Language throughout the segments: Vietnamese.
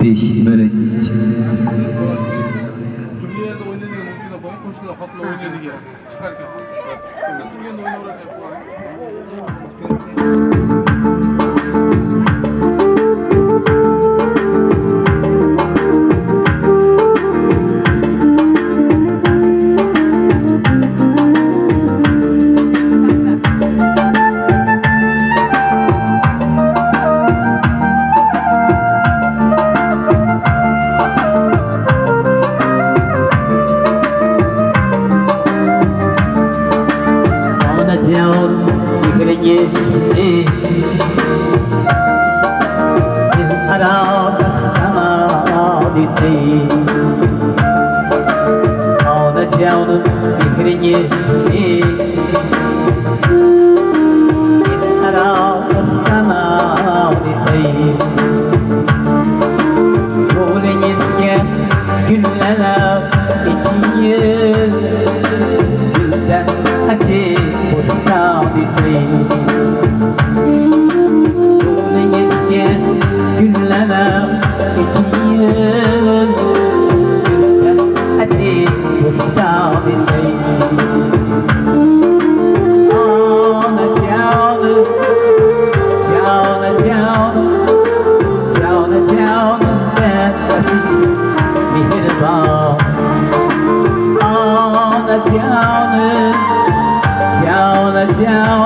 5 bo'lak turganda o'ynaydigan mushkula boy qo'shiqlar xotla o'ynaydigan chiqarkan turganda o'ynayveradi da Türkiye'de oynadı ya. Ona jaun dikrenye se Dil arab astama dite day was down the drain down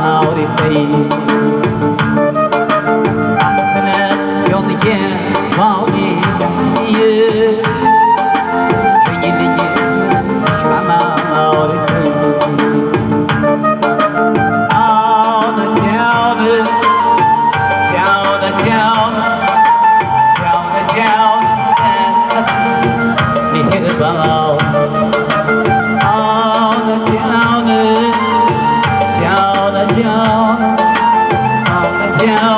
mavrifay baxtini yodiga bog'li giao hàng giao